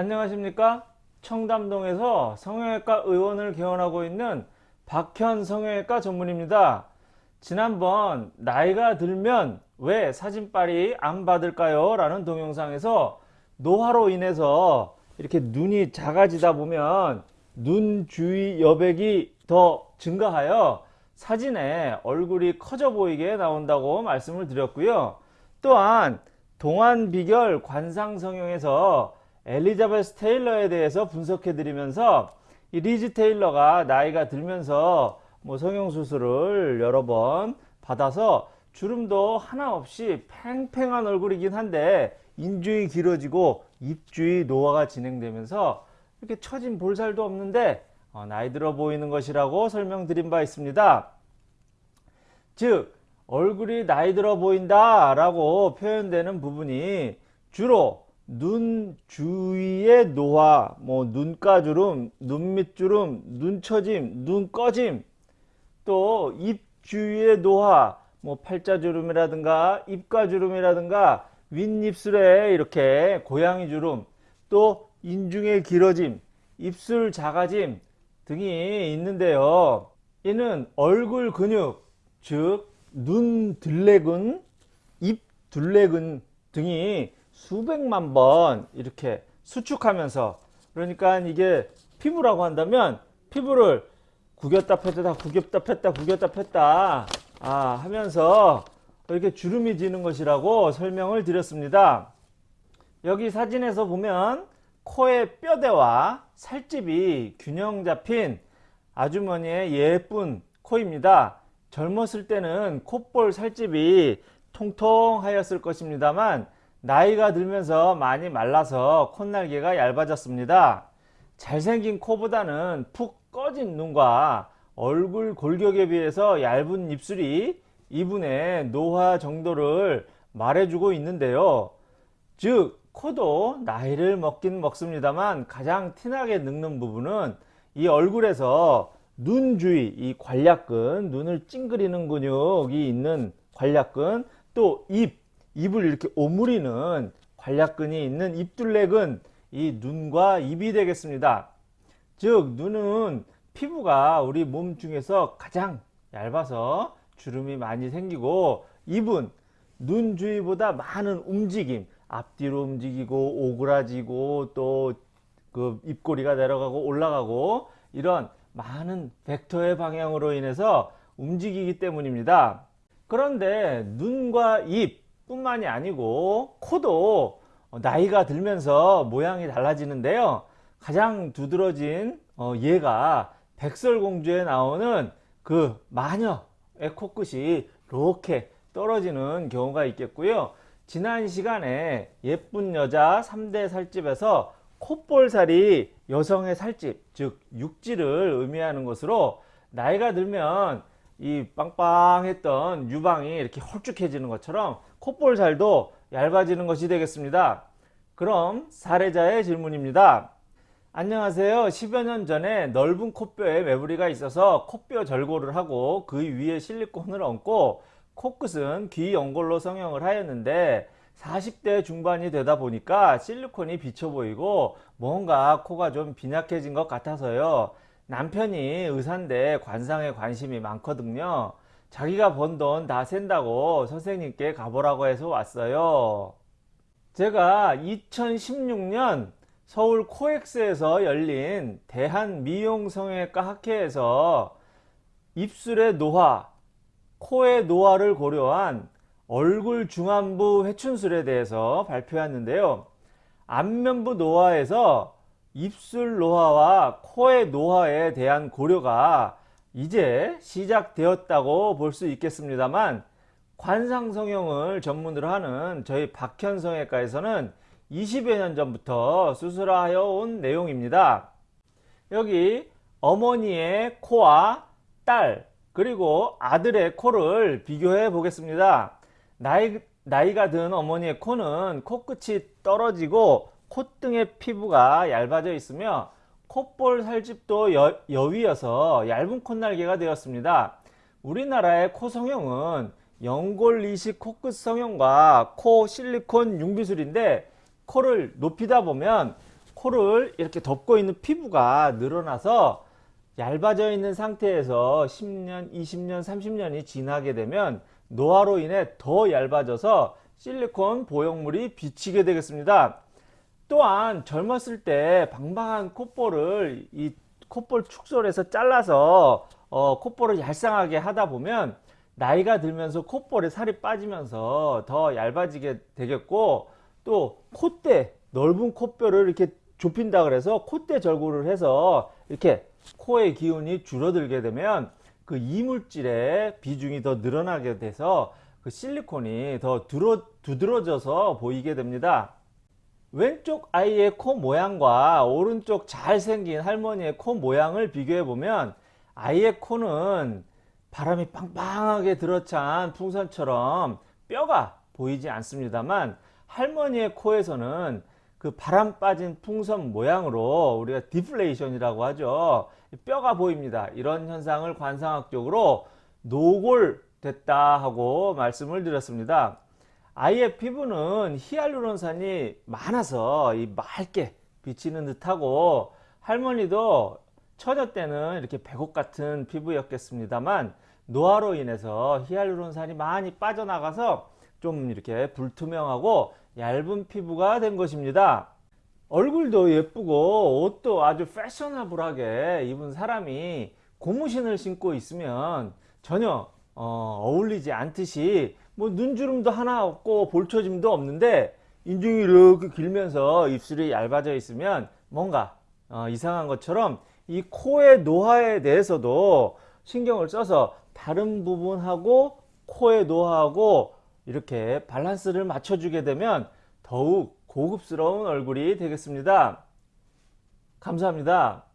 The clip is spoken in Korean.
안녕하십니까? 청담동에서 성형외과 의원을 개원하고 있는 박현 성형외과 전문입니다. 지난번 나이가 들면 왜 사진빨이 안 받을까요? 라는 동영상에서 노화로 인해서 이렇게 눈이 작아지다 보면 눈 주위 여백이 더 증가하여 사진에 얼굴이 커져 보이게 나온다고 말씀을 드렸고요. 또한 동안 비결 관상 성형에서 엘리자베스 테일러에 대해서 분석해 드리면서 이 리즈 테일러가 나이가 들면서 뭐 성형수술을 여러 번 받아서 주름도 하나 없이 팽팽한 얼굴이긴 한데 인중이 길어지고 입주위 노화가 진행되면서 이렇게 처진 볼살도 없는데 어, 나이 들어 보이는 것이라고 설명드린 바 있습니다. 즉 얼굴이 나이 들어 보인다 라고 표현되는 부분이 주로 눈 주위의 노화, 뭐 눈가주름, 눈밑주름, 눈처짐, 눈꺼짐, 또 입 주위의 노화, 뭐 팔자주름이라든가 입가주름이라든가 윗입술에 이렇게 고양이 주름, 또 인중의 길어짐, 입술 작아짐 등이 있는데요. 이는 얼굴 근육, 즉 눈 둘레근, 입 둘레근 등이 수백만 번 이렇게 수축하면서 그러니까 이게 피부라고 한다면 피부를 구겼다 폈다 구겼다 폈다 구겼다 폈다 아, 하면서 이렇게 주름이 지는 것이라고 설명을 드렸습니다. 여기 사진에서 보면 코의 뼈대와 살집이 균형 잡힌 아주머니의 예쁜 코입니다. 젊었을 때는 콧볼 살집이 통통하였을 것입니다만 나이가 들면서 많이 말라서 콧날개가 얇아졌습니다. 잘생긴 코보다는 푹 꺼진 눈과 얼굴 골격에 비해서 얇은 입술이 이분의 노화 정도를 말해주고 있는데요. 즉 코도 나이를 먹긴 먹습니다만 가장 티나게 늙는 부분은 이 얼굴에서 눈 주위 이 관략근 눈을 찡그리는 근육이 있는 관략근 또 입 입을 이렇게 오므리는 관략근이 있는 입둘레근 이 눈과 입이 되겠습니다. 즉 눈은 피부가 우리 몸 중에서 가장 얇아서 주름이 많이 생기고 입은 눈 주위보다 많은 움직임 앞뒤로 움직이고 오그라지고 또 그 입꼬리가 내려가고 올라가고 이런 많은 벡터의 방향으로 인해서 움직이기 때문입니다. 그런데 눈과 입 뿐만이 아니고 코도 나이가 들면서 모양이 달라지는데요. 가장 두드러진 얘가 백설공주에 나오는 그 마녀의 코끝이 이렇게 떨어지는 경우가 있겠고요. 지난 시간에 예쁜 여자 3대 살집에서 콧볼살이 여성의 살집 즉 육지를 의미하는 것으로 나이가 들면 이 빵빵했던 유방이 이렇게 홀쭉해지는 것처럼 콧볼살도 얇아지는 것이 되겠습니다. 그럼 사례자의 질문입니다. 안녕하세요. 10여 년 전에 넓은 콧뼈에 매부리가 있어서 콧뼈 절골을 하고 그 위에 실리콘을 얹고 코끝은 귀 연골로 성형을 하였는데 40대 중반이 되다 보니까 실리콘이 비쳐 보이고 뭔가 코가 좀 빈약해진 것 같아서요. 남편이 의사인데 관상에 관심이 많거든요. 자기가 번 돈 다 센다고 선생님께 가보라고 해서 왔어요. 제가 2016년 서울 코엑스에서 열린 대한미용성형외과 학회에서 입술의 노화, 코의 노화를 고려한 얼굴 중안부 회춘술에 대해서 발표했는데요. 안면부 노화에서 입술 노화와 코의 노화에 대한 고려가 이제 시작되었다고 볼 수 있겠습니다만 관상성형을 전문으로 하는 저희 박현성외과에서는 20여 년 전부터 수술하여 온 내용입니다. 여기 어머니의 코와 딸 그리고 아들의 코를 비교해 보겠습니다. 나이, 나이가 든 어머니의 코는 코끝이 떨어지고 콧등의 피부가 얇아져 있으며 콧볼 살집도 여, 여위여서 얇은 콧날개가 되었습니다. 우리나라의 코 성형은 연골 이식 코끝 성형과 코 실리콘 융비술인데 코를 높이다 보면 코를 이렇게 덮고 있는 피부가 늘어나서 얇아져 있는 상태에서 10년, 20년, 30년이 지나게 되면 노화로 인해 더 얇아져서 실리콘 보형물이 비치게 되겠습니다. 또한 젊었을 때 방방한 콧볼을 이 콧볼 축소해서 잘라서 어, 콧볼을 얄쌍하게 하다 보면 나이가 들면서 콧볼에 살이 빠지면서 더 얇아지게 되겠고 또 콧대 넓은 콧뼈를 이렇게 좁힌다 그래서 콧대 절구를 해서 이렇게 코의 기운이 줄어들게 되면 그 이물질의 비중이 더 늘어나게 돼서 그 실리콘이 더 두러, 두드러져서 보이게 됩니다. 왼쪽 아이의 코 모양과 오른쪽 잘생긴 할머니의 코 모양을 비교해 보면 아이의 코는 바람이 빵빵하게 들어찬 풍선처럼 뼈가 보이지 않습니다만 할머니의 코에서는 그 바람 빠진 풍선 모양으로 우리가 디플레이션이라고 하죠. 뼈가 보입니다. 이런 현상을 관상학적으로 노골됐다 하고 말씀을 드렸습니다. 아이의 피부는 히알루론산이 많아서 이 맑게 비치는 듯하고 할머니도 처녀 때는 이렇게 백옥 같은 피부였겠습니다만 노화로 인해서 히알루론산이 많이 빠져나가서 좀 이렇게 불투명하고 얇은 피부가 된 것입니다. 얼굴도 예쁘고 옷도 아주 패셔너블하게 입은 사람이 고무신을 신고 있으면 전혀 어, 어울리지 않듯이 뭐 눈주름도 하나 없고 볼처짐도 없는데 인중이 이렇게 길면서 입술이 얇아져 있으면 뭔가 어, 이상한 것처럼 이 코의 노화에 대해서도 신경을 써서 다른 부분하고 코의 노화하고 이렇게 밸런스를 맞춰주게 되면 더욱 고급스러운 얼굴이 되겠습니다. 감사합니다.